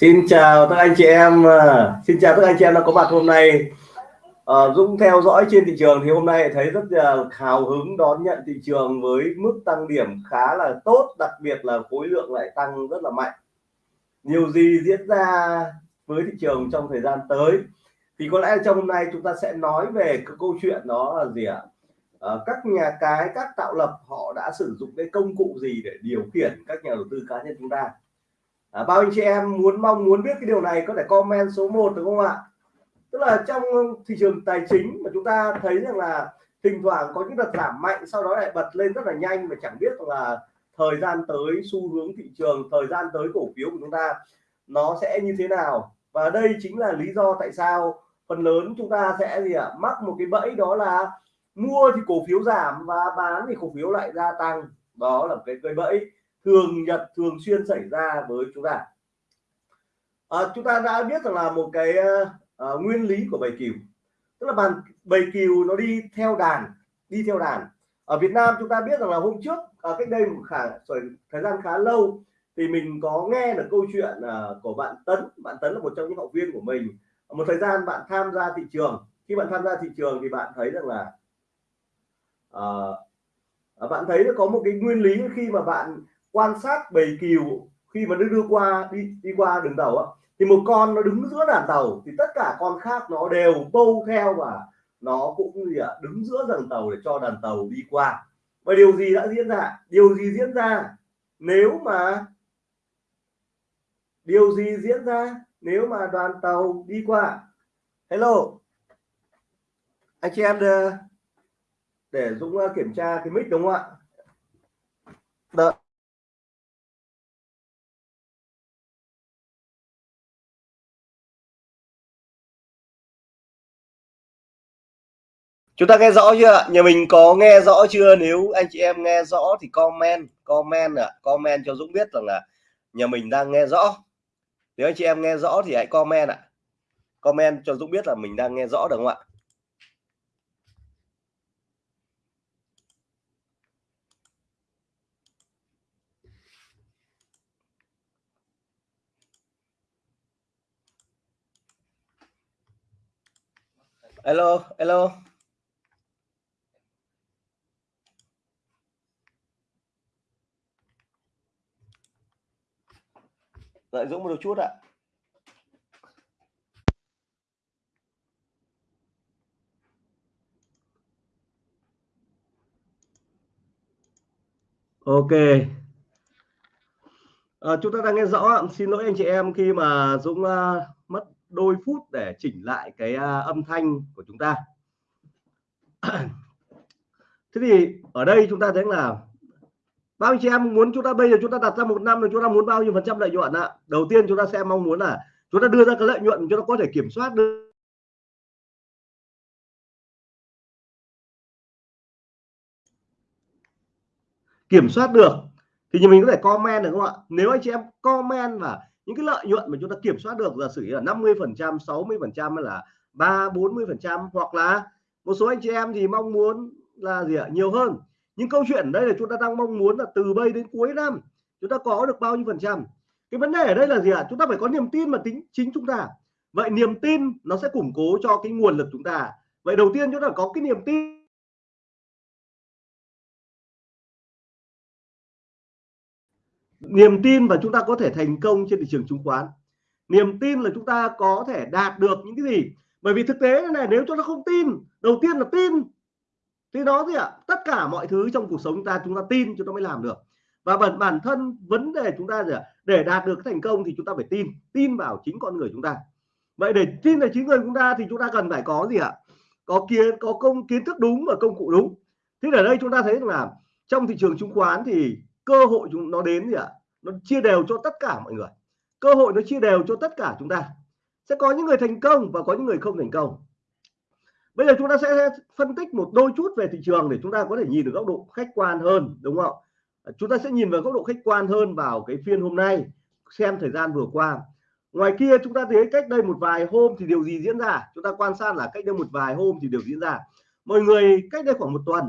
Xin chào các anh chị em, ờ, xin chào các anh chị em đã có mặt hôm nay. À, Dũng theo dõi trên thị trường thì hôm nay thấy rất là hào hứng đón nhận thị trường với mức tăng điểm khá là tốt, đặc biệt là khối lượng lại tăng rất là mạnh. Nhiều gì diễn ra với thị trường trong thời gian tới thì có lẽ trong hôm nay chúng ta sẽ nói về cái câu chuyện đó là gì ạ? À, các nhà cái, các tạo lập họ đã sử dụng cái công cụ gì để điều khiển các nhà đầu tư cá nhân chúng ta à, bao anh chị em muốn mong muốn biết cái điều này có thể comment số 1 được không ạ? Tức là trong thị trường tài chính mà chúng ta thấy rằng là thỉnh thoảng có những đợt giảm mạnh sau đó lại bật lên rất là nhanh mà chẳng biết là thời gian tới xu hướng thị trường thời gian tới cổ phiếu của chúng ta nó sẽ như thế nào? Và đây chính là lý do tại sao phần lớn chúng ta sẽ gì ạ? Mắc một cái bẫy đó là mua thì cổ phiếu giảm và bán thì cổ phiếu lại gia tăng. Đó là cái cây bẫy thường nhật thường xuyên xảy ra với chúng ta. À, chúng ta đã biết rằng là một cái uh, nguyên lý của bầy cừu. Tức là bàn bầy cừu nó đi theo đàn đi theo đàn. Ở Việt Nam chúng ta biết rằng là hôm trước à, cách đây một khả thời gian khá lâu thì mình có nghe được câu chuyện uh, của bạn Tấn. Bạn Tấn là một trong những học viên của mình. Một thời gian bạn tham gia thị trường. Khi bạn tham gia thị trường thì bạn thấy rằng là uh, bạn thấy có một cái nguyên lý khi mà bạn quan sát bầy cừu khi mà nó đưa qua đi đi qua đường tàu á thì một con nó đứng giữa đàn tàu thì tất cả con khác nó đều bâu theo và nó cũng gì ạ à, đứng giữa dàn tàu để cho đàn tàu đi qua. Và điều gì đã diễn ra? Điều gì diễn ra? Nếu mà điều gì diễn ra nếu mà đoàn tàu đi qua? Hello. Anh chị em để, để Dũng ờ, kiểm tra cái mic đúng không ạ? Đợi. Chúng ta nghe rõ chưa ạ? Nhà mình có nghe rõ chưa? Nếu anh chị em nghe rõ thì comment comment ạ. À, comment cho Dũng biết rằng là nhà mình đang nghe rõ. Nếu anh chị em nghe rõ thì hãy comment ạ. À. comment cho Dũng biết là mình đang nghe rõ được không ạ? Hello hello. Đợi Dũng một chút ạ. Ok. À, chúng ta đang nghe rõ xin lỗi anh chị em khi mà Dũng uh, mất đôi phút để chỉnh lại cái uh, âm thanh của chúng ta thế thì ở đây chúng ta thấy là bao nhiêu chị em muốn chúng ta, bây giờ chúng ta đặt ra một năm rồi chúng ta muốn bao nhiêu phần trăm lợi nhuận ạ? Đầu tiên chúng ta sẽ mong muốn là chúng ta đưa ra cái lợi nhuận chúng ta có thể kiểm soát được. Kiểm soát được thì như mình có thể comment được không ạ? Nếu anh chị em comment và những cái lợi nhuận mà chúng ta kiểm soát được, giả sử là 50 phần trăm 60 phần trăm hay là ba 40 phần trăm, hoặc là một số anh chị em thì mong muốn là gì ạ? Nhiều hơn nhưng câu chuyện đây là chúng ta đang mong muốn là từ bây đến cuối năm, chúng ta có được bao nhiêu phần trăm? Cái vấn đề ở đây là gì ạ? Chúng ta phải có niềm tin mà tính chính chúng ta. Vậy niềm tin nó sẽ củng cố cho cái nguồn lực chúng ta. Vậy đầu tiên chúng ta có cái niềm tin. Niềm tin và chúng ta có thể thành công trên thị trường chứng khoán. Niềm tin là chúng ta có thể đạt được những cái gì? Bởi vì thực tế này, nếu chúng ta không tin, đầu tiên là tin thì đó gì ạ, tất cả mọi thứ trong cuộc sống chúng ta chúng ta tin chúng ta mới làm được. Và bản bản thân vấn đề chúng ta gì ạ, để đạt được thành công thì chúng ta phải tin tin vào chính con người chúng ta. Vậy để tin vào chính người chúng ta thì chúng ta cần phải có gì ạ? Có kiến, có công, kiến thức đúng và công cụ đúng. Thế ở đây chúng ta thấy là trong thị trường chứng khoán thì cơ hội chúng, nó đến gì ạ? Nó chia đều cho tất cả mọi người. Cơ hội nó chia đều cho tất cả chúng ta. Sẽ có những người thành công và có những người không thành công bây giờ chúng ta sẽ phân tích một đôi chút về thị trường để chúng ta có thể nhìn được góc độ khách quan hơn, đúng không à, chúng ta sẽ nhìn vào góc độ khách quan hơn vào cái phiên hôm nay, xem thời gian vừa qua. Ngoài kia chúng ta thấy cách đây một vài hôm thì điều gì diễn ra? Chúng ta quan sát là cách đây một vài hôm thì điều diễn ra? Mọi người, cách đây khoảng một tuần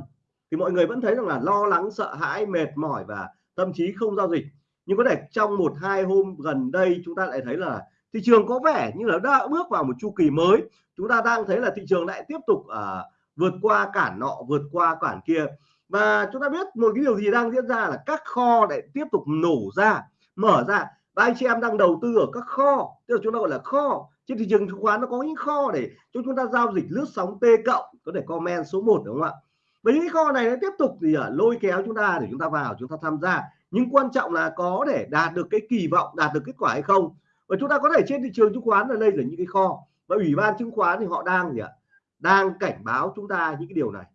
thì mọi người vẫn thấy rằng là lo lắng, sợ hãi, mệt mỏi và tâm trí không giao dịch. Nhưng có thể trong một hai hôm gần đây chúng ta lại thấy là thị trường có vẻ như là đã bước vào một chu kỳ mới. Chúng ta đang thấy là thị trường lại tiếp tục à, vượt qua cản nọ vượt qua cản kia. Và chúng ta biết một cái điều gì đang diễn ra là các kho lại tiếp tục nổ ra mở ra. Và anh chị em đang đầu tư ở các kho tức là chúng ta gọi là kho. Trên thị trường chứng khoán nó có những kho để cho chúng ta giao dịch lướt sóng T cộng có thể comment số 1 đúng không ạ? Với những kho này nó tiếp tục thì à, lôi kéo chúng ta để chúng ta vào chúng ta tham gia. Nhưng quan trọng là có để đạt được cái kỳ vọng đạt được kết quả hay không? Và chúng ta có thể trên thị trường chứng khoán là đây là những cái kho. Và ủy ban chứng khoán thì họ đang gì ạ? Đang cảnh báo chúng ta những cái điều này.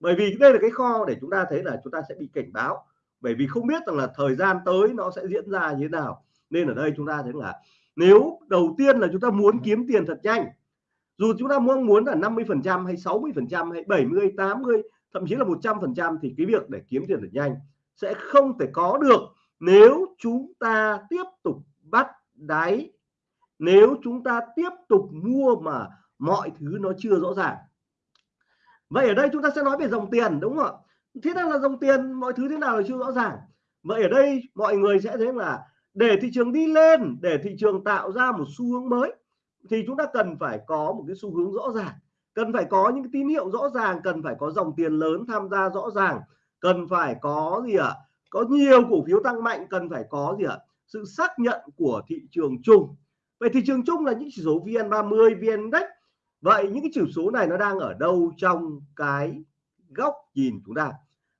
Bởi vì đây là cái kho để chúng ta thấy là chúng ta sẽ bị cảnh báo. Bởi vì không biết rằng là thời gian tới nó sẽ diễn ra như thế nào. Nên ở đây chúng ta thấy là nếu đầu tiên là chúng ta muốn kiếm tiền thật nhanh, dù chúng ta mong muốn là 50 phần trăm hay 60 phần trăm hay 70 80 thậm chí là 100 phần trăm thì cái việc để kiếm tiền thật nhanh sẽ không thể có được nếu chúng ta tiếp tục bắt đáy nếu chúng ta tiếp tục mua mà mọi thứ nó chưa rõ ràng. Vậy ở đây chúng ta sẽ nói về dòng tiền, đúng không ạ? Thế nào là dòng tiền, mọi thứ thế nào là chưa rõ ràng. Vậy ở đây mọi người sẽ thấy là để thị trường đi lên, để thị trường tạo ra một xu hướng mới, thì chúng ta cần phải có một cái xu hướng rõ ràng. Cần phải có những tín hiệu rõ ràng, cần phải có dòng tiền lớn tham gia rõ ràng. Cần phải có gì ạ? À? có nhiều cổ phiếu tăng mạnh, cần phải có gì ạ? à? Sự xác nhận của thị trường chung. Vậy thị trường chung là những chỉ số VN30 VN Index. Vậy những cái chỉ số này nó đang ở đâu trong cái góc nhìn chúng ta?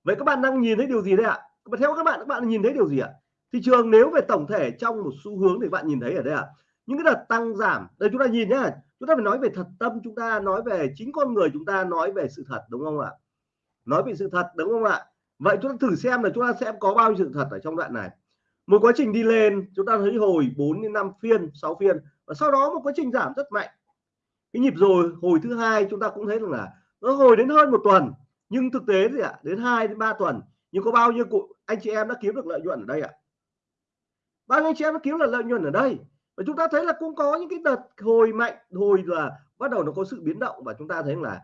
Vậy các bạn đang nhìn thấy điều gì đây ạ? Mà theo các bạn các bạn nhìn thấy điều gì ạ? Thị trường nếu về tổng thể trong một xu hướng thì bạn nhìn thấy ở đây ạ. Những cái đợt tăng giảm, đây chúng ta nhìn nhá. Chúng ta phải nói về thật tâm chúng ta, nói về chính con người chúng ta, nói về sự thật, đúng không ạ? Nói về sự thật, đúng không ạ? Vậy chúng ta thử xem là chúng ta sẽ có bao nhiêu sự thật ở trong đoạn này một quá trình đi lên, chúng ta thấy hồi 4 đến 5 phiên 6 phiên. Và sau đó một quá trình giảm rất mạnh. Cái nhịp rồi, hồi thứ hai chúng ta cũng thấy rằng là nó hồi đến hơn một tuần. Nhưng thực tế thì ạ, đến 2 đến 3 tuần. Nhưng có bao nhiêu cụ, anh chị em đã kiếm được lợi nhuận ở đây ạ? Bao nhiêu anh chị em đã kiếm được lợi nhuận ở đây? Và chúng ta thấy là cũng có những cái đợt hồi mạnh, hồi là bắt đầu nó có sự biến động. Và chúng ta thấy là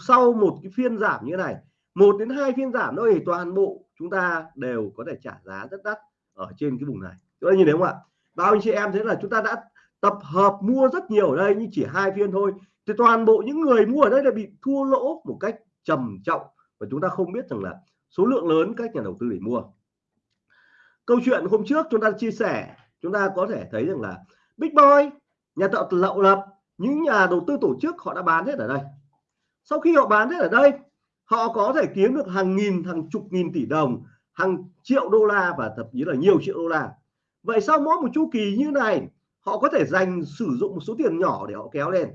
sau một cái phiên giảm như thế này, một đến hai phiên giảm thôi toàn bộ chúng ta đều có thể trả giá rất đắt ở trên cái vùng này. Chúng ta nhìn thấy không ạ? Bao anh chị em thấy là chúng ta đã tập hợp mua rất nhiều ở đây, nhưng chỉ hai phiên thôi. Thì toàn bộ những người mua ở đây là bị thua lỗ một cách trầm trọng và chúng ta không biết rằng là số lượng lớn các nhà đầu tư để mua. Câu chuyện hôm trước chúng ta chia sẻ, chúng ta có thể thấy rằng là Big Boy, nhà tạo lậu lập, những nhà đầu tư tổ chức họ đã bán hết ở đây. Sau khi họ bán hết ở đây, họ có thể kiếm được hàng nghìn, hàng chục nghìn tỷ đồng hàng triệu đô la và thậm chí là nhiều triệu đô la. Vậy sau mỗi một chu kỳ như này, họ có thể dành sử dụng một số tiền nhỏ để họ kéo lên.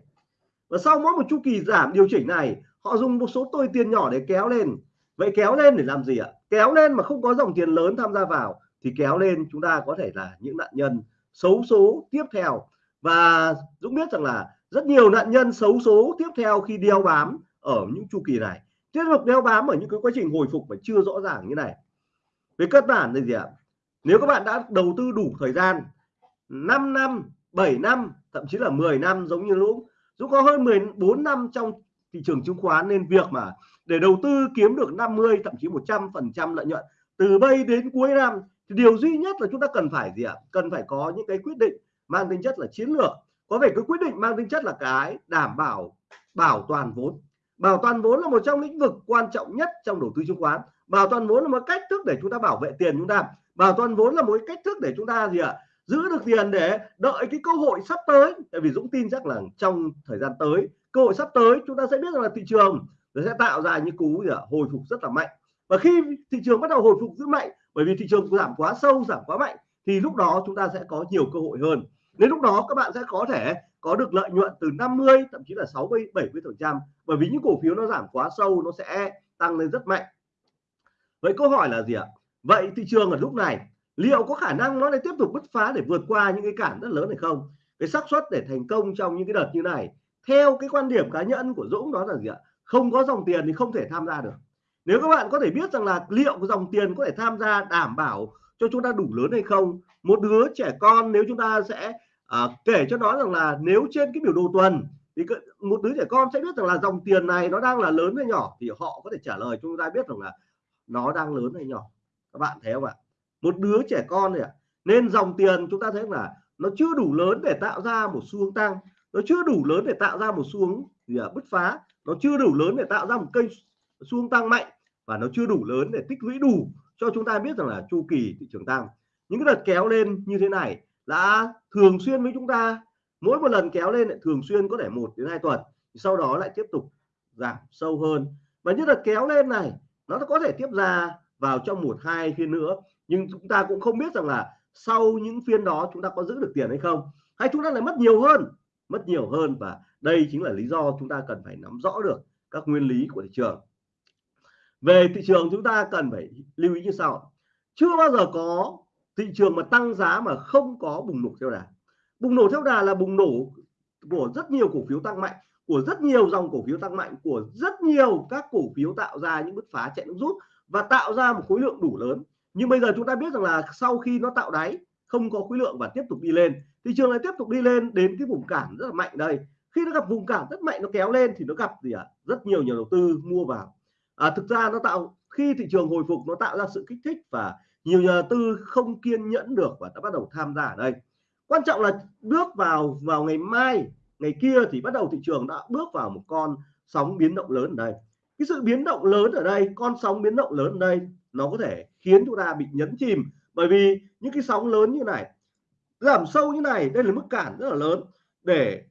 Và sau mỗi một chu kỳ giảm điều chỉnh này, họ dùng một số tôi tiền nhỏ để kéo lên. Vậy kéo lên để làm gì ạ? Kéo lên mà không có dòng tiền lớn tham gia vào, thì kéo lên chúng ta có thể là những nạn nhân xấu số tiếp theo. Và Dũng biết rằng là rất nhiều nạn nhân xấu số tiếp theo khi đeo bám ở những chu kỳ này. Tiếp tục đeo bám ở những cái quá trình hồi phục mà chưa rõ ràng như này về cơ bản là gì ạ? Nếu các bạn đã đầu tư đủ thời gian 5 năm 7 năm, thậm chí là 10 năm giống như Dũng Dũng có hơn 14 năm trong thị trường chứng khoán, nên việc mà để đầu tư kiếm được 50 thậm chí 100 phần trăm lợi nhuận từ bây đến cuối năm thì điều duy nhất là chúng ta cần phải gì ạ? Cần phải có những cái quyết định mang tính chất là chiến lược. Có vẻ cái quyết định mang tính chất là cái đảm bảo bảo toàn vốn. Bảo toàn vốn là một trong lĩnh vực quan trọng nhất trong đầu tư chứng khoán bảo toàn vốn là một cách thức để chúng ta bảo vệ tiền chúng ta. Bảo toàn vốn là một cách thức để chúng ta gì ạ? Giữ được tiền để đợi cái cơ hội sắp tới. Tại vì Dũng tin chắc là trong thời gian tới, cơ hội sắp tới chúng ta sẽ biết rằng là thị trường nó sẽ tạo ra những cú gì ạ? Hồi phục rất là mạnh. Và khi thị trường bắt đầu hồi phục rất mạnh, bởi vì thị trường giảm quá sâu, giảm quá mạnh, thì lúc đó chúng ta sẽ có nhiều cơ hội hơn. Đến lúc đó các bạn sẽ có thể có được lợi nhuận từ 50 thậm chí là 60 70 phần trăm. Bởi vì những cổ phiếu nó giảm quá sâu, nó sẽ tăng lên rất mạnh vậy câu hỏi là gì ạ? Vậy thị trường ở lúc này liệu có khả năng nó lại tiếp tục bứt phá để vượt qua những cái cản rất lớn hay không? Cái xác suất để thành công trong những cái đợt như này theo cái quan điểm cá nhân của Dũng đó là gì ạ? Không có dòng tiền thì không thể tham gia được. Nếu các bạn có thể biết rằng là liệu dòng tiền có thể tham gia đảm bảo cho chúng ta đủ lớn hay không? Một đứa trẻ con nếu chúng ta sẽ à, kể cho nó rằng là nếu trên cái biểu đồ tuần thì một đứa trẻ con sẽ biết rằng là dòng tiền này nó đang là lớn hay nhỏ thì họ có thể trả lời chúng ta biết rằng là nó đang lớn hay nhỏ? Các bạn thấy không ạ? Một đứa trẻ con này ạ nên dòng tiền chúng ta thấy là nó chưa đủ lớn để tạo ra một xu hướng tăng. Nó chưa đủ lớn để tạo ra một xu hướng gì à, bứt phá. Nó chưa đủ lớn để tạo ra một cây xu hướng tăng mạnh. Và nó chưa đủ lớn để tích lũy đủ cho chúng ta biết rằng là chu kỳ thị trường tăng. Những cái đợt kéo lên như thế này đã thường xuyên với chúng ta. Mỗi một lần kéo lên lại thường xuyên có thể một đến hai tuần. Sau đó lại tiếp tục giảm sâu hơn. Và những đợt kéo lên này nó có thể tiếp ra vào trong một, hai phiên nữa, nhưng chúng ta cũng không biết rằng là sau những phiên đó chúng ta có giữ được tiền hay không, hay chúng ta lại mất nhiều hơn, mất nhiều hơn và đây chính là lý do chúng ta cần phải nắm rõ được các nguyên lý của thị trường. Về thị trường chúng ta cần phải lưu ý như sau. Chưa bao giờ có thị trường mà tăng giá mà không có bùng nổ theo đà. Bùng nổ theo đà là bùng nổ của rất nhiều cổ phiếu tăng mạnh của rất nhiều dòng cổ phiếu tăng mạnh của rất nhiều các cổ phiếu tạo ra những bứt phá chạy nước rút và tạo ra một khối lượng đủ lớn. Nhưng bây giờ chúng ta biết rằng là sau khi nó tạo đáy không có khối lượng và tiếp tục đi lên. Thị trường lại tiếp tục đi lên đến cái vùng cản rất là mạnh đây. Khi nó gặp vùng cản rất mạnh nó kéo lên thì nó gặp gì ạ? À? rất nhiều nhà đầu tư mua vào. À, thực ra nó tạo khi thị trường hồi phục nó tạo ra sự kích thích và nhiều nhà đầu tư không kiên nhẫn được và đã bắt đầu tham gia ở đây. Quan trọng là bước vào vào ngày mai ngày kia thì bắt đầu thị trường đã bước vào một con sóng biến động lớn ở đây. Cái sự biến động lớn ở đây, con sóng biến động lớn ở đây, nó có thể khiến chúng ta bị nhấn chìm. Bởi vì những cái sóng lớn như này, giảm sâu như này, đây là mức cản rất là lớn để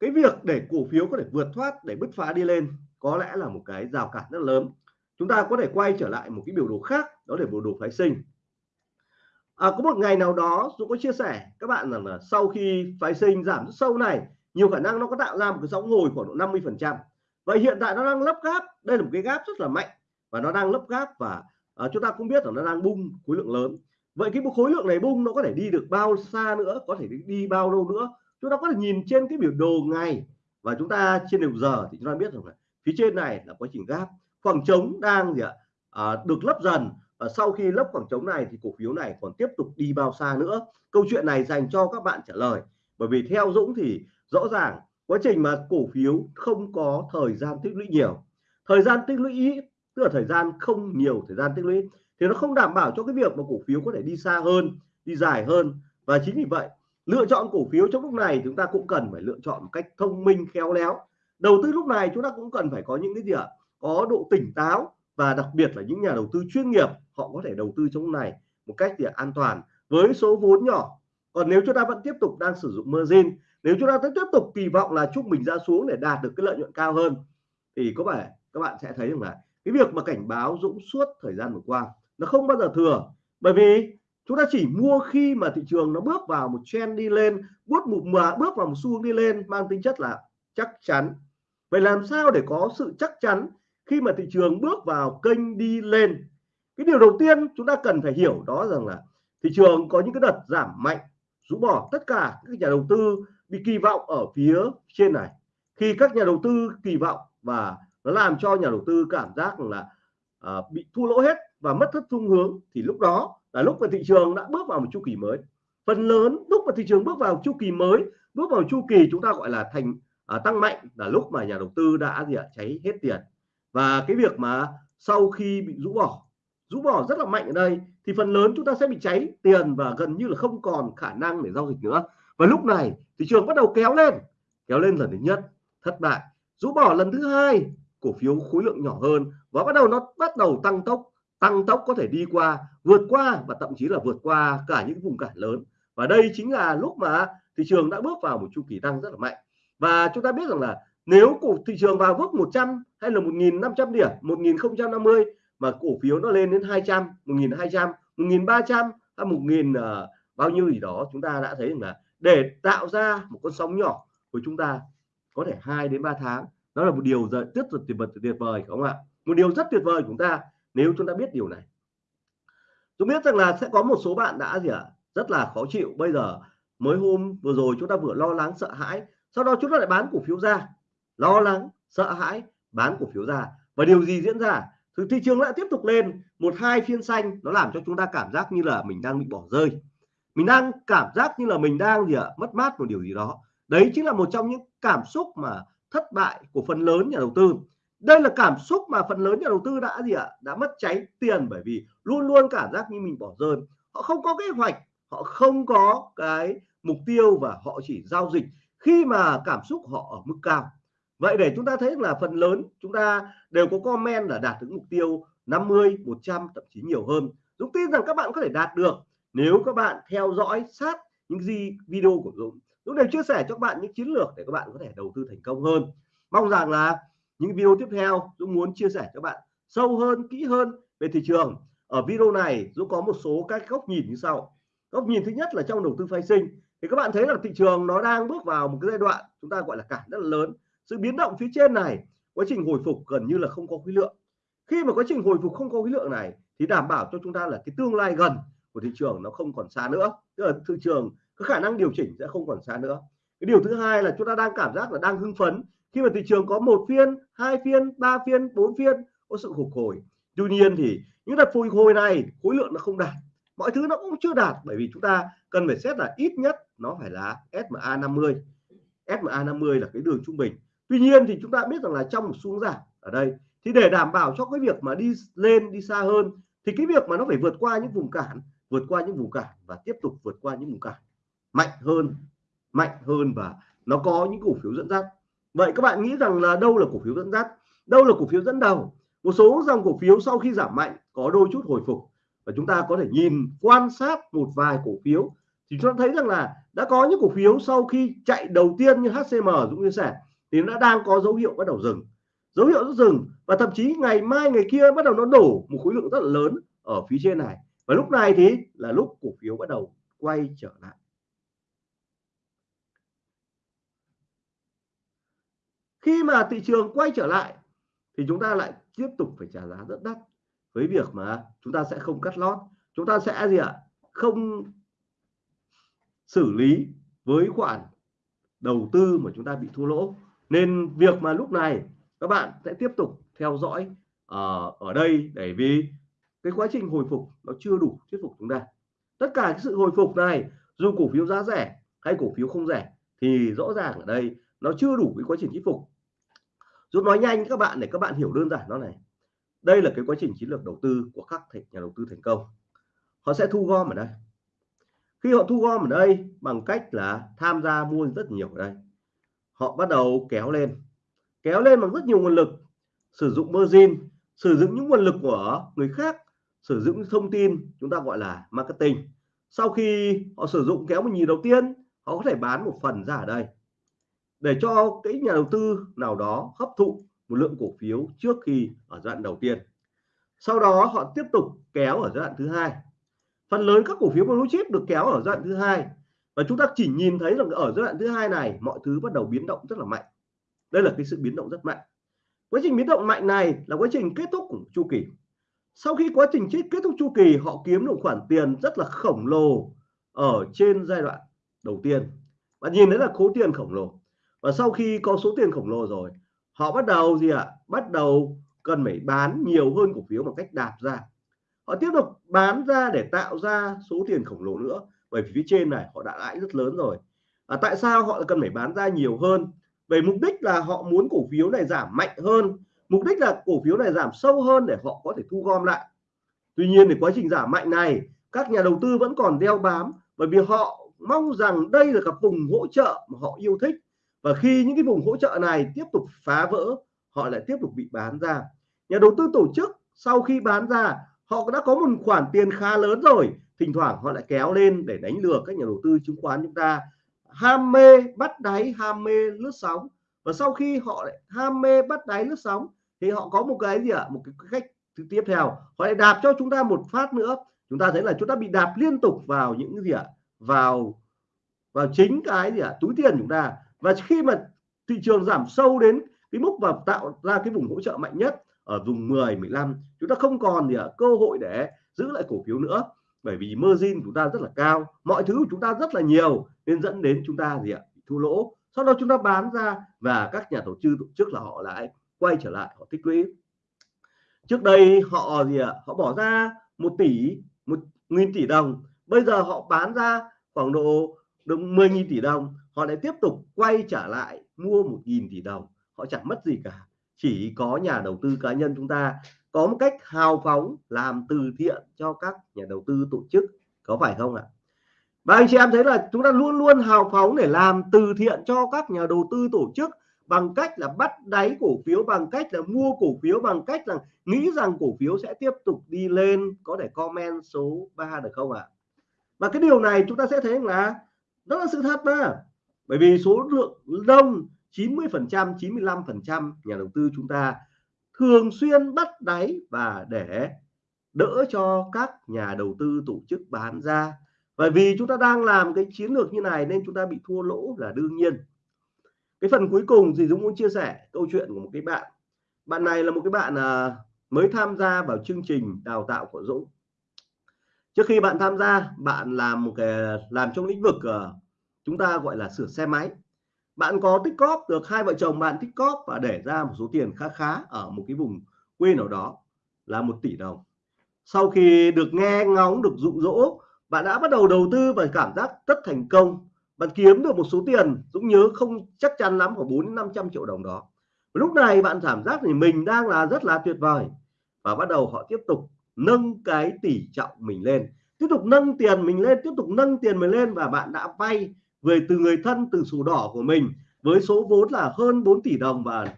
cái việc để cổ phiếu có thể vượt thoát, để bứt phá đi lên, có lẽ là một cái rào cản rất lớn. Chúng ta có thể quay trở lại một cái biểu đồ khác, đó là biểu đồ phái sinh à, có một ngày nào đó tôi có chia sẻ các bạn rằng là sau khi phái sinh giảm rất sâu này nhiều khả năng nó có tạo ra một cái sóng hồi khoảng độ 50 phần trăm. Vậy hiện tại nó đang lấp gáp đây là một cái gáp rất là mạnh và nó đang lấp gáp và à, chúng ta cũng biết là nó đang bung khối lượng lớn. Vậy cái khối lượng này bung nó có thể đi được bao xa nữa có thể đi bao lâu nữa? Chúng ta có thể nhìn trên cái biểu đồ ngày và chúng ta trên đều giờ thì chúng ta biết rằng là phía trên này là quá trình gáp. Khoảng trống đang gì ạ? À, được lấp dần và sau khi lấp khoảng trống này thì cổ phiếu này còn tiếp tục đi bao xa nữa. Câu chuyện này dành cho các bạn trả lời. Bởi vì theo Dũng thì rõ ràng quá trình mà cổ phiếu không có thời gian tích lũy nhiều. Thời gian tích lũy tức là thời gian không nhiều, thời gian tích lũy, thì nó không đảm bảo cho cái việc mà cổ phiếu có thể đi xa hơn, đi dài hơn. Và chính vì vậy, lựa chọn cổ phiếu trong lúc này chúng ta cũng cần phải lựa chọn một cách thông minh, khéo léo. Đầu tư lúc này chúng ta cũng cần phải có những cái gì ạ? Có độ tỉnh táo và đặc biệt là những nhà đầu tư chuyên nghiệp, họ có thể đầu tư trong này một cách thì an toàn với số vốn nhỏ. Còn nếu chúng ta vẫn tiếp tục đang sử dụng margin, nếu chúng ta vẫn tiếp tục kỳ vọng là chúc mình ra xuống để đạt được cái lợi nhuận cao hơn, thì có vẻ các bạn sẽ thấy rằng là cái việc mà cảnh báo Dũng suốt thời gian vừa qua nó không bao giờ thừa. Bởi vì chúng ta chỉ mua khi mà thị trường nó bước vào một trend đi lên, bước một mà bước vào một xu hướng đi lên mang tính chất là chắc chắn. Vậy làm sao để có sự chắc chắn khi mà thị trường bước vào kênh đi lên cái điều đầu tiên chúng ta cần phải hiểu đó rằng là thị trường có những cái đợt giảm mạnh rũ bỏ tất cả các nhà đầu tư bị kỳ vọng ở phía trên này. Khi các nhà đầu tư kỳ vọng và nó làm cho nhà đầu tư cảm giác là à, bị thua lỗ hết và mất thất phương hướng thì lúc đó là lúc mà thị trường đã bước vào một chu kỳ mới. Phần lớn lúc mà thị trường bước vào chu kỳ mới bước vào chu kỳ chúng ta gọi là thành à, tăng mạnh là lúc mà nhà đầu tư đã gì ạ? Cháy hết tiền và cái việc mà sau khi bị rũ bỏ rũ bỏ rất là mạnh ở đây, thì phần lớn chúng ta sẽ bị cháy tiền và gần như là không còn khả năng để giao dịch nữa. Và lúc này, thị trường bắt đầu kéo lên kéo lên lần thứ nhất, thất bại. Rũ bỏ lần thứ hai, cổ phiếu khối lượng nhỏ hơn và bắt đầu nó bắt đầu tăng tốc tăng tốc có thể đi qua, vượt qua và thậm chí là vượt qua cả những vùng cản lớn. Và đây chính là lúc mà thị trường đã bước vào một chu kỳ tăng rất là mạnh. Và chúng ta biết rằng là nếu cổ thị trường vào bước 100 hay là 1.500 điểm 1050 mà cổ phiếu nó lên đến 200 1200 1300 hay 1000 uh, ờ, bao nhiêu gì đó chúng ta đã thấy rằng là để tạo ra một con sóng nhỏ của chúng ta có thể 2 đến 3 tháng đó là một điều rất tuyệt tuyệt vời tuyệt vời không ạ? Một điều rất tuyệt vời của chúng ta nếu chúng ta biết điều này. Tôi biết rằng là sẽ có một số bạn đã gì ạ? À, rất là khó chịu. Bây giờ mới hôm vừa rồi chúng ta vừa lo lắng sợ hãi sau đó chúng ta lại bán cổ phiếu ra lo lắng, sợ hãi, bán cổ phiếu ra. Và điều gì diễn ra? Thì thị trường lại tiếp tục lên. Một hai phiên xanh, nó làm cho chúng ta cảm giác như là mình đang bị bỏ rơi. Mình đang cảm giác như là mình đang gì ạ? Mất mát một điều gì đó. Đấy chính là một trong những cảm xúc mà thất bại của phần lớn nhà đầu tư. Đây là cảm xúc mà phần lớn nhà đầu tư đã gì ạ? Đã mất cháy tiền bởi vì luôn luôn cảm giác như mình bỏ rơi. Họ không có kế hoạch, họ không có cái mục tiêu và họ chỉ giao dịch. Khi mà cảm xúc họ ở mức cao vậy để chúng ta thấy là phần lớn, chúng ta đều có comment là đạt được mục tiêu 50 100 thậm chí nhiều hơn. Dũng tin rằng các bạn có thể đạt được nếu các bạn theo dõi sát những gì video của Dũng. Dũng đều chia sẻ cho các bạn những chiến lược để các bạn có thể đầu tư thành công hơn. Mong rằng là những video tiếp theo, Dũng muốn chia sẻ cho các bạn sâu hơn, kỹ hơn về thị trường. Ở video này, Dũng có một số các góc nhìn như sau. Góc nhìn thứ nhất là trong đầu tư phái sinh. Thì các bạn thấy là thị trường nó đang bước vào một cái giai đoạn chúng ta gọi là cản rất là lớn sự biến động phía trên này, quá trình hồi phục gần như là không có khối lượng. Khi mà quá trình hồi phục không có khối lượng này, thì đảm bảo cho chúng ta là cái tương lai gần của thị trường nó không còn xa nữa. Tức là thị trường có khả năng điều chỉnh sẽ không còn xa nữa. Cái điều thứ hai là chúng ta đang cảm giác là đang hưng phấn. Khi mà thị trường có một phiên, hai phiên, ba phiên, bốn phiên, có sự phục hồi. Tuy nhiên thì những đợt phục hồi này, khối lượng nó không đạt. Mọi thứ nó cũng chưa đạt, bởi vì chúng ta cần phải xét là ít nhất nó phải là SMA 50 SMA 50 là cái đường trung bình tuy nhiên thì chúng ta biết rằng là trong một xuống giảm ở đây, thì để đảm bảo cho cái việc mà đi lên, đi xa hơn, thì cái việc mà nó phải vượt qua những vùng cản, vượt qua những vùng cản và tiếp tục vượt qua những vùng cản mạnh hơn mạnh hơn và nó có những cổ phiếu dẫn dắt. Vậy các bạn nghĩ rằng là đâu là cổ phiếu dẫn dắt? Đâu là cổ phiếu dẫn đầu? Một số dòng cổ phiếu sau khi giảm mạnh có đôi chút hồi phục. Và chúng ta có thể nhìn, quan sát một vài cổ phiếu thì chúng ta thấy rằng là đã có những cổ phiếu sau khi chạy đầu tiên như HCM Dũng chia sẻ thì nó đang có dấu hiệu bắt đầu dừng. Dấu hiệu dừng và thậm chí ngày mai, ngày kia bắt đầu nó đổ một khối lượng rất là lớn ở phía trên này. Và lúc này thì là lúc cổ phiếu bắt đầu quay trở lại. Khi mà thị trường quay trở lại thì chúng ta lại tiếp tục phải trả giá rất đắt với việc mà chúng ta sẽ không cắt lót. Chúng ta sẽ gì ạ? Không xử lý với khoản đầu tư mà chúng ta bị thua lỗ nên việc mà lúc này các bạn sẽ tiếp tục theo dõi uh, ở đây để vì cái quá trình hồi phục nó chưa đủ thuyết phục chúng ta. Tất cả cái sự hồi phục này dù cổ phiếu giá rẻ hay cổ phiếu không rẻ thì rõ ràng ở đây nó chưa đủ cái quá trình thuyết phục. Dũng nói nhanh các bạn để các bạn hiểu đơn giản nó này. Đây là cái quá trình chiến lược đầu tư của các nhà đầu tư thành công. Họ sẽ thu gom ở đây. Khi họ thu gom ở đây bằng cách là tham gia mua rất nhiều ở đây họ bắt đầu kéo lên. Kéo lên bằng rất nhiều nguồn lực. Sử dụng margin, sử dụng những nguồn lực của người khác, sử dụng thông tin chúng ta gọi là marketing. Sau khi họ sử dụng kéo một nhì đầu tiên, họ có thể bán một phần ra ở đây. Để cho cái nhà đầu tư nào đó hấp thụ một lượng cổ phiếu trước khi ở giai đoạn đầu tiên. Sau đó họ tiếp tục kéo ở giai đoạn thứ hai. Phần lớn các cổ phiếu blue chip được kéo ở giai đoạn thứ hai và chúng ta chỉ nhìn thấy rằng ở giai đoạn thứ hai này, mọi thứ bắt đầu biến động rất là mạnh. Đây là cái sự biến động rất mạnh. Quá trình biến động mạnh này là quá trình kết thúc của chu kỳ. Sau khi quá trình kết thúc chu kỳ, họ kiếm được khoản tiền rất là khổng lồ ở trên giai đoạn đầu tiên. Và nhìn thấy là khối tiền khổng lồ. Và sau khi có số tiền khổng lồ rồi, họ bắt đầu gì ạ? À? bắt đầu cần phải bán nhiều hơn cổ phiếu bằng cách đạp ra. Họ tiếp tục bán ra để tạo ra số tiền khổng lồ nữa bởi vì phía trên này họ đã lãi rất lớn rồi. À, tại sao họ cần phải bán ra nhiều hơn? Về mục đích là họ muốn cổ phiếu này giảm mạnh hơn. Mục đích là cổ phiếu này giảm sâu hơn để họ có thể thu gom lại. Tuy nhiên thì quá trình giảm mạnh này các nhà đầu tư vẫn còn đeo bám bởi vì họ mong rằng đây là các vùng hỗ trợ mà họ yêu thích. Và khi những cái vùng hỗ trợ này tiếp tục phá vỡ họ lại tiếp tục bị bán ra. Nhà đầu tư tổ chức sau khi bán ra họ đã có một khoản tiền khá lớn rồi thỉnh thoảng họ lại kéo lên để đánh lừa các nhà đầu tư chứng khoán chúng ta. Ham mê bắt đáy, ham mê lướt sóng. Và sau khi họ lại ham mê bắt đáy, lướt sóng, thì họ có một cái gì ạ? Một cái cách tiếp theo. Họ lại đạp cho chúng ta một phát nữa. Chúng ta thấy là chúng ta bị đạp liên tục vào những cái gì ạ? Vào vào chính cái gì ạ? Túi tiền chúng ta. Và khi mà thị trường giảm sâu đến cái mức và tạo ra cái vùng hỗ trợ mạnh nhất ở vùng 10 15 chúng ta không còn gì ạ? Cơ hội để giữ lại cổ phiếu nữa bởi vì margin chúng ta rất là cao, mọi thứ của chúng ta rất là nhiều, nên dẫn đến chúng ta gì ạ? Thua lỗ. Sau đó chúng ta bán ra và các nhà tổ chức tổ chức là họ lại quay trở lại, họ tích lũy. Trước đây họ gì ạ? Họ bỏ ra một tỷ, một nghìn tỷ đồng. Bây giờ họ bán ra khoảng độ được 10.000 tỷ đồng. Họ lại tiếp tục quay trở lại mua một nghìn tỷ đồng. Họ chẳng mất gì cả. Chỉ có nhà đầu tư cá nhân chúng ta có một cách hào phóng làm từ thiện cho các nhà đầu tư tổ chức, có phải không ạ? Và anh chị em thấy là chúng ta luôn luôn hào phóng để làm từ thiện cho các nhà đầu tư tổ chức bằng cách là bắt đáy cổ phiếu, bằng cách là mua cổ phiếu, bằng cách là nghĩ rằng cổ phiếu sẽ tiếp tục đi lên. Có thể comment số 3 được không ạ? Và cái điều này chúng ta sẽ thấy là đó là sự thật mà. Bởi vì số lượng đông 90 phần trăm 95 phần trăm nhà đầu tư chúng ta thường xuyên bắt đáy và để đỡ cho các nhà đầu tư tổ chức bán ra. Bởi vì chúng ta đang làm cái chiến lược như này nên chúng ta bị thua lỗ là đương nhiên. Cái phần cuối cùng thì Dũng muốn chia sẻ câu chuyện của một cái bạn. Bạn này là một cái bạn à, mới tham gia vào chương trình đào tạo của Dũng. Trước khi bạn tham gia bạn làm một cái làm trong lĩnh vực uh, chúng ta gọi là sửa xe máy bạn có tích cóp được hai vợ chồng bạn tích cóp và để ra một số tiền khá khá ở một cái vùng quê nào đó là một tỷ đồng. Sau khi được nghe ngóng, được dụ dỗ bạn đã bắt đầu đầu tư và cảm giác rất thành công. Bạn kiếm được một số tiền Dũng nhớ không chắc chắn lắm, khoảng 4 500 triệu đồng đó. Lúc này bạn cảm giác thì mình đang là rất là tuyệt vời. Và bắt đầu họ tiếp tục nâng cái tỷ trọng mình lên. Tiếp tục nâng tiền mình lên, tiếp tục nâng tiền mình lên và bạn đã vay về từ người thân, từ sổ đỏ của mình, với số vốn là hơn 4 tỷ đồng và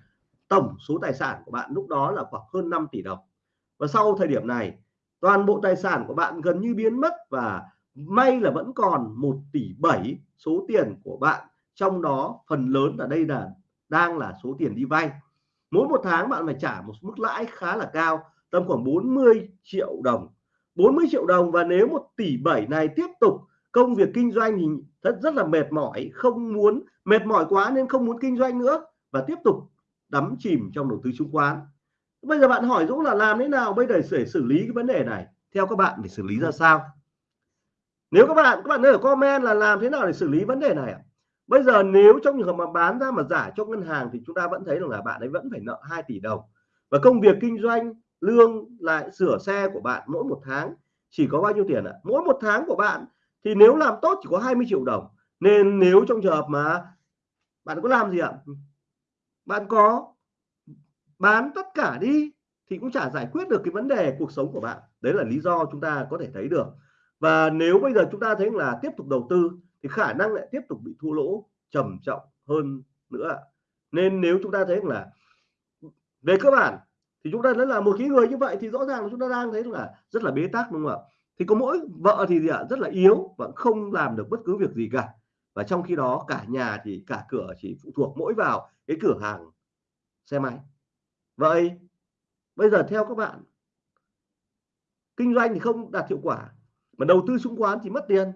tổng số tài sản của bạn lúc đó là khoảng hơn 5 tỷ đồng. Và sau thời điểm này, toàn bộ tài sản của bạn gần như biến mất và may là vẫn còn 1 tỷ 7 số tiền của bạn. Trong đó, phần lớn ở đây là, đang là số tiền đi vay. Mỗi một tháng bạn phải trả một mức lãi khá là cao, tầm khoảng 40 triệu đồng. 40 triệu đồng và nếu 1 tỷ 7 này tiếp tục công việc kinh doanh thì rất rất là mệt mỏi, không muốn, mệt mỏi quá nên không muốn kinh doanh nữa và tiếp tục đắm chìm trong đầu tư chứng khoán. Bây giờ bạn hỏi Dũng là làm thế nào bây giờ để xử lý cái vấn đề này? Theo các bạn để xử lý ra sao? Nếu các bạn các bạn ở comment là làm thế nào để xử lý vấn đề này bây giờ nếu trong trường hợp mà bán ra mà giả cho ngân hàng thì chúng ta vẫn thấy rằng là bạn ấy vẫn phải nợ 2 tỷ đồng. Và công việc kinh doanh, lương lại sửa xe của bạn mỗi một tháng, chỉ có bao nhiêu tiền ạ? Mỗi một tháng của bạn thì nếu làm tốt chỉ có 20 triệu đồng, nên nếu trong trường hợp mà bạn có làm gì ạ? Bạn có bán tất cả đi thì cũng chả giải quyết được cái vấn đề cuộc sống của bạn. Đấy là lý do chúng ta có thể thấy được. Và nếu bây giờ chúng ta thấy là tiếp tục đầu tư thì khả năng lại tiếp tục bị thua lỗ trầm trọng hơn nữa nên nếu chúng ta thấy là về cơ bản thì chúng ta đã là một cái người như vậy thì rõ ràng là chúng ta đang thấy là rất là bế tắc, đúng không ạ? Thì có mỗi vợ thì gì ạ? Rất là yếu và không làm được bất cứ việc gì cả. Và trong khi đó, cả nhà thì, cả cửa chỉ phụ thuộc mỗi vào cái cửa hàng xe máy. Vậy, bây giờ theo các bạn, kinh doanh thì không đạt hiệu quả, mà đầu tư chứng khoán thì mất tiền.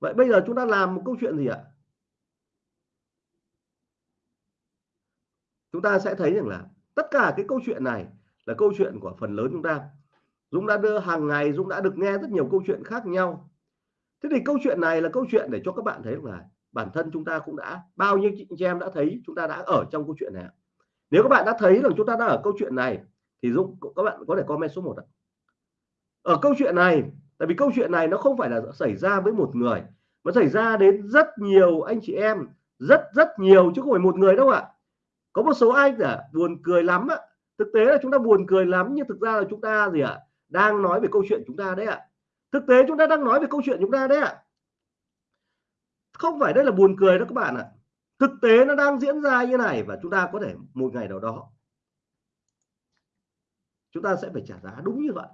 Vậy bây giờ chúng ta làm một câu chuyện gì ạ? Chúng ta sẽ thấy rằng là tất cả cái câu chuyện này là câu chuyện của phần lớn chúng ta. Dũng đã đưa hàng ngày, Dũng đã được nghe rất nhiều câu chuyện khác nhau. Thế thì câu chuyện này là câu chuyện để cho các bạn thấy là bản thân chúng ta cũng đã, bao nhiêu chị em đã thấy chúng ta đã ở trong câu chuyện này nếu các bạn đã thấy rằng chúng ta đã ở câu chuyện này, thì Dũng các bạn có thể comment số 1 ạ. Ở câu chuyện này, tại vì câu chuyện này nó không phải là xảy ra với một người, mà xảy ra đến rất nhiều anh chị em, rất rất nhiều chứ không phải một người đâu ạ. Có một số anh là buồn cười lắm ạ. Thực tế là chúng ta buồn cười lắm, nhưng thực ra là chúng ta gì ạ? Đang nói về câu chuyện chúng ta đấy ạ thực tế chúng ta đang nói về câu chuyện chúng ta đấy ạ không phải đây là buồn cười đó các bạn ạ thực tế nó đang diễn ra như này và chúng ta có thể một ngày nào đó chúng ta sẽ phải trả giá đúng như vậy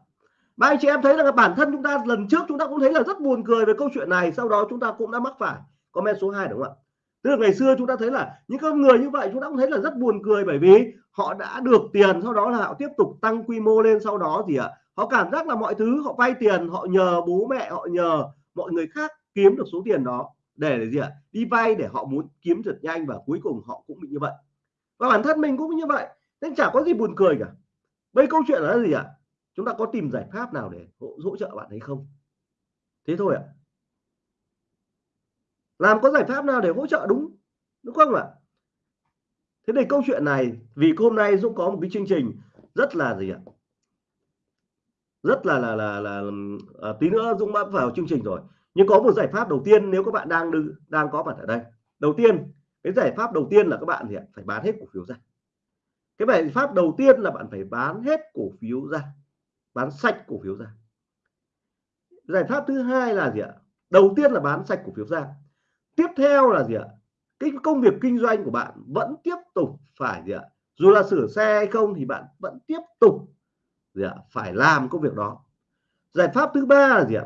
ba anh chị em thấy là bản thân chúng ta lần trước chúng ta cũng thấy là rất buồn cười về câu chuyện này sau đó chúng ta cũng đã mắc phải comment số 2 đúng không ạ tức là ngày xưa chúng ta thấy là những con người như vậy chúng ta cũng thấy là rất buồn cười bởi vì họ đã được tiền sau đó là họ tiếp tục tăng quy mô lên sau đó gì ạ họ cảm giác là mọi thứ họ vay tiền họ nhờ bố mẹ họ nhờ mọi người khác kiếm được số tiền đó. Để, để gì ạ? Đi vay để họ muốn kiếm thật nhanh và cuối cùng họ cũng bị như vậy. Và bản thân mình cũng như vậy. Nên chả có gì buồn cười cả. Bây câu chuyện là gì ạ? Chúng ta có tìm giải pháp nào để hỗ, hỗ trợ bạn ấy không? Thế thôi ạ. Làm có giải pháp nào để hỗ trợ đúng? Đúng không ạ? Thế thì câu chuyện này vì hôm nay Dũng có một cái chương trình rất là gì ạ? Rất là là là, là, à, tí nữa Dũng đã vào chương trình rồi. Nhưng có một giải pháp đầu tiên nếu các bạn đang đứng đang có mặt ở đây. Đầu tiên cái giải pháp đầu tiên là các bạn thì phải bán hết cổ phiếu ra. Cái giải pháp đầu tiên là bạn phải bán hết cổ phiếu ra. Bán sạch cổ phiếu ra. Giải pháp thứ hai là gì ạ? Đầu tiên là bán sạch cổ phiếu ra. Tiếp theo là gì ạ? Cái công việc kinh doanh của bạn vẫn tiếp tục phải gì ạ? Dù là sửa xe hay không thì bạn vẫn tiếp tục gì ạ? Phải làm công việc đó. Giải pháp thứ ba là gì ạ?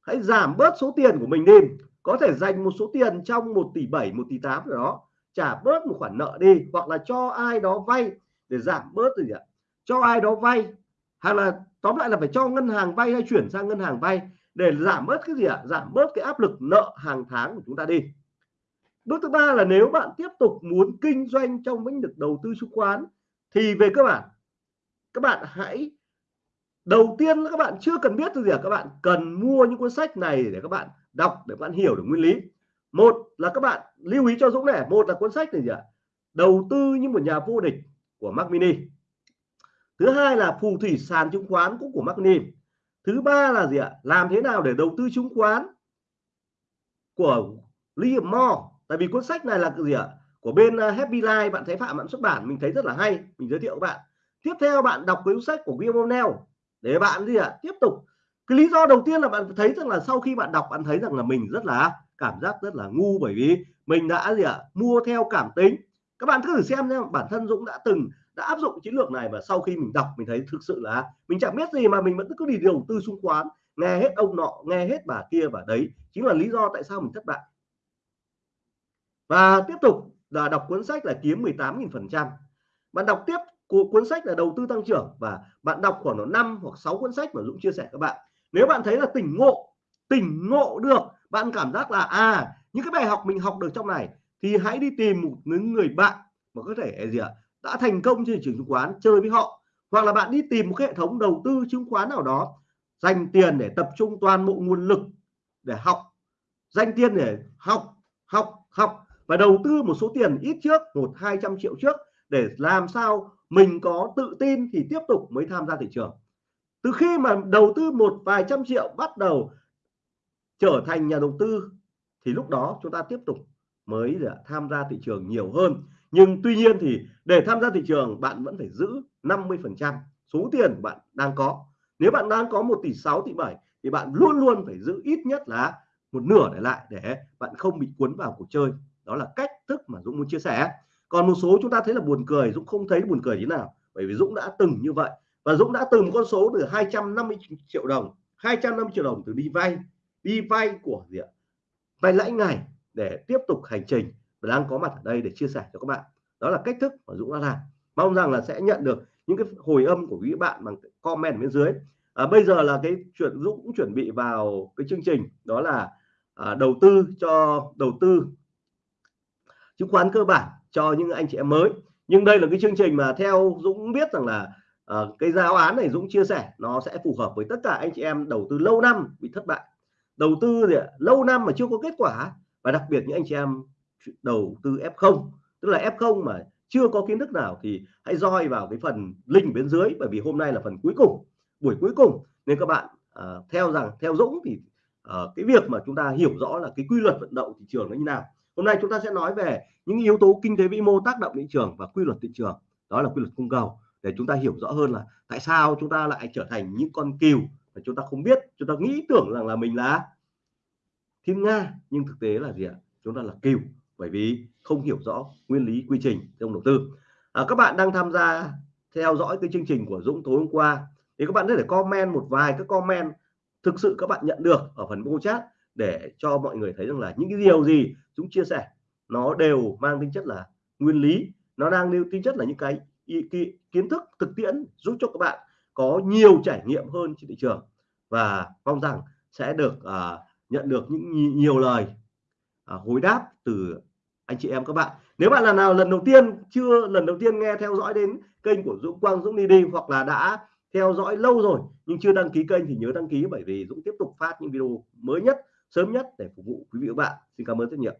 Hãy giảm bớt số tiền của mình đi có thể dành một số tiền trong 1 tỷ 7 1 tỷ 8 rồi đó. Trả bớt một khoản nợ đi, hoặc là cho ai đó vay để giảm bớt gì ạ? Cho ai đó vay. Hay là, tóm lại là phải cho ngân hàng vay hay chuyển sang ngân hàng vay để giảm bớt cái gì ạ? Giảm bớt cái áp lực nợ hàng tháng của chúng ta đi. Bước thứ ba là nếu bạn tiếp tục muốn kinh doanh trong lĩnh vực đầu tư chứng khoán thì về cơ bản, các bạn hãy đầu tiên các bạn chưa cần biết gì cả, các bạn cần mua những cuốn sách này để các bạn đọc, để các bạn hiểu được nguyên lý. Một là các bạn lưu ý cho Dũng này, một là cuốn sách này gì ạ? Đầu tư như một nhà vô địch của Mac Mini. Thứ hai là phù thủy sàn chứng khoán cũng của Mac Mini. Thứ ba là gì ạ? Làm thế nào để đầu tư chứng khoán của Liam Moore? Tại vì cuốn sách này là gì ạ? Của bên à, Happy Life, bạn thấy Phạm bạn xuất bản, mình thấy rất là hay, mình giới thiệu các bạn. Tiếp theo bạn đọc cuốn sách của William O'Neill để bạn gì ạ? Tiếp tục. Cái lý do đầu tiên là bạn thấy rằng là sau khi bạn đọc, bạn thấy rằng là mình rất là cảm giác rất là ngu bởi vì mình đã gì ạ? Mua theo cảm tính. Các bạn cứ thử xem nhé bản thân Dũng đã từng, đã áp dụng chiến lược này và sau khi mình đọc, mình thấy thực sự là mình chẳng biết gì mà mình vẫn cứ đi đầu tư chứng khoán nghe hết ông nọ, nghe hết bà kia và đấy. Chính là lý do tại sao mình thất bại. Và tiếp tục, là đọc cuốn sách là kiếm 18.000 phần trăm. Bạn đọc tiếp cuốn sách là đầu tư tăng trưởng và bạn đọc khoảng nó 5 hoặc 6 cuốn sách mà Dũng chia sẻ các bạn. Nếu bạn thấy là tỉnh ngộ tỉnh ngộ được, bạn cảm giác là à những cái bài học mình học được trong này thì hãy đi tìm một người bạn mà có thể gì ạ, đã thành công trên thị trường chứng khoán, chơi với họ. Hoặc là bạn đi tìm một cái hệ thống đầu tư chứng khoán nào đó, dành tiền để tập trung toàn bộ nguồn lực để học, dành tiền để học học học và đầu tư một số tiền ít trước, một, hai trăm triệu trước để làm sao mình có tự tin thì tiếp tục mới tham gia thị trường. Từ khi mà đầu tư một vài trăm triệu bắt đầu trở thành nhà đầu tư, thì lúc đó chúng ta tiếp tục mới tham gia thị trường nhiều hơn. Nhưng tuy nhiên thì để tham gia thị trường, bạn vẫn phải giữ 50 phần trăm số tiền bạn đang có. Nếu bạn đang có 1 tỷ 6 tỷ 7 thì bạn luôn luôn phải giữ ít nhất là một nửa để lại để bạn không bị cuốn vào cuộc chơi. Đó là cách thức mà Dũng muốn chia sẻ còn một số chúng ta thấy là buồn cười Dũng không thấy buồn cười thế nào bởi vì Dũng đã từng như vậy. Và Dũng đã từng con số từ 250 triệu đồng 250 triệu đồng từ đi vay đi vay của gì ạ? Vay lãi ngày để tiếp tục hành trình và đang có mặt ở đây để chia sẻ cho các bạn. Đó là cách thức mà Dũng đã làm. Mong rằng là sẽ nhận được những cái hồi âm của quý bạn bằng comment bên dưới. À, bây giờ là cái chuyện Dũng cũng chuẩn bị vào cái chương trình đó là à, đầu tư cho đầu tư chứng khoán cơ bản cho những anh chị em mới. Nhưng đây là cái chương trình mà theo Dũng biết rằng là uh, cái giáo án này Dũng chia sẻ nó sẽ phù hợp với tất cả anh chị em đầu tư lâu năm bị thất bại. Đầu tư thì lâu năm mà chưa có kết quả. Và đặc biệt những anh chị em đầu tư F0 tức là F0 mà chưa có kiến thức nào thì hãy roi vào cái phần link bên dưới bởi vì hôm nay là phần cuối cùng buổi cuối cùng. Nên các bạn uh, theo rằng theo Dũng thì uh, cái việc mà chúng ta hiểu rõ là cái quy luật vận động thị trường nó như nào hôm nay chúng ta sẽ nói về những yếu tố kinh tế vĩ mô tác động thị trường và quy luật thị trường. Đó là quy luật cung cầu. Để chúng ta hiểu rõ hơn là tại sao chúng ta lại trở thành những con cừu mà chúng ta không biết chúng ta nghĩ tưởng rằng là mình là thiên nga nhưng thực tế là gì ạ? Chúng ta là cừu bởi vì không hiểu rõ nguyên lý quy trình trong đầu tư. À, các bạn đang tham gia theo dõi cái chương trình của Dũng tối hôm qua thì các bạn có thể comment một vài cái comment thực sự các bạn nhận được ở phần mô chat để cho mọi người thấy rằng là những cái điều gì Dũng chia sẻ nó đều mang tính chất là nguyên lý nó đang lưu tính chất là những cái, cái kiến thức thực tiễn giúp cho các bạn có nhiều trải nghiệm hơn trên thị trường. Và mong rằng sẽ được uh, nhận được những nhiều lời uh, hồi đáp từ anh chị em các bạn. Nếu bạn là nào lần đầu tiên chưa lần đầu tiên nghe theo dõi đến kênh của Dũng Quang Dũng đi đi hoặc là đã theo dõi lâu rồi nhưng chưa đăng ký kênh thì nhớ đăng ký bởi vì Dũng tiếp tục phát những video mới nhất sớm nhất để phục vụ quý vị và các bạn. Xin cảm ơn rất nhiều.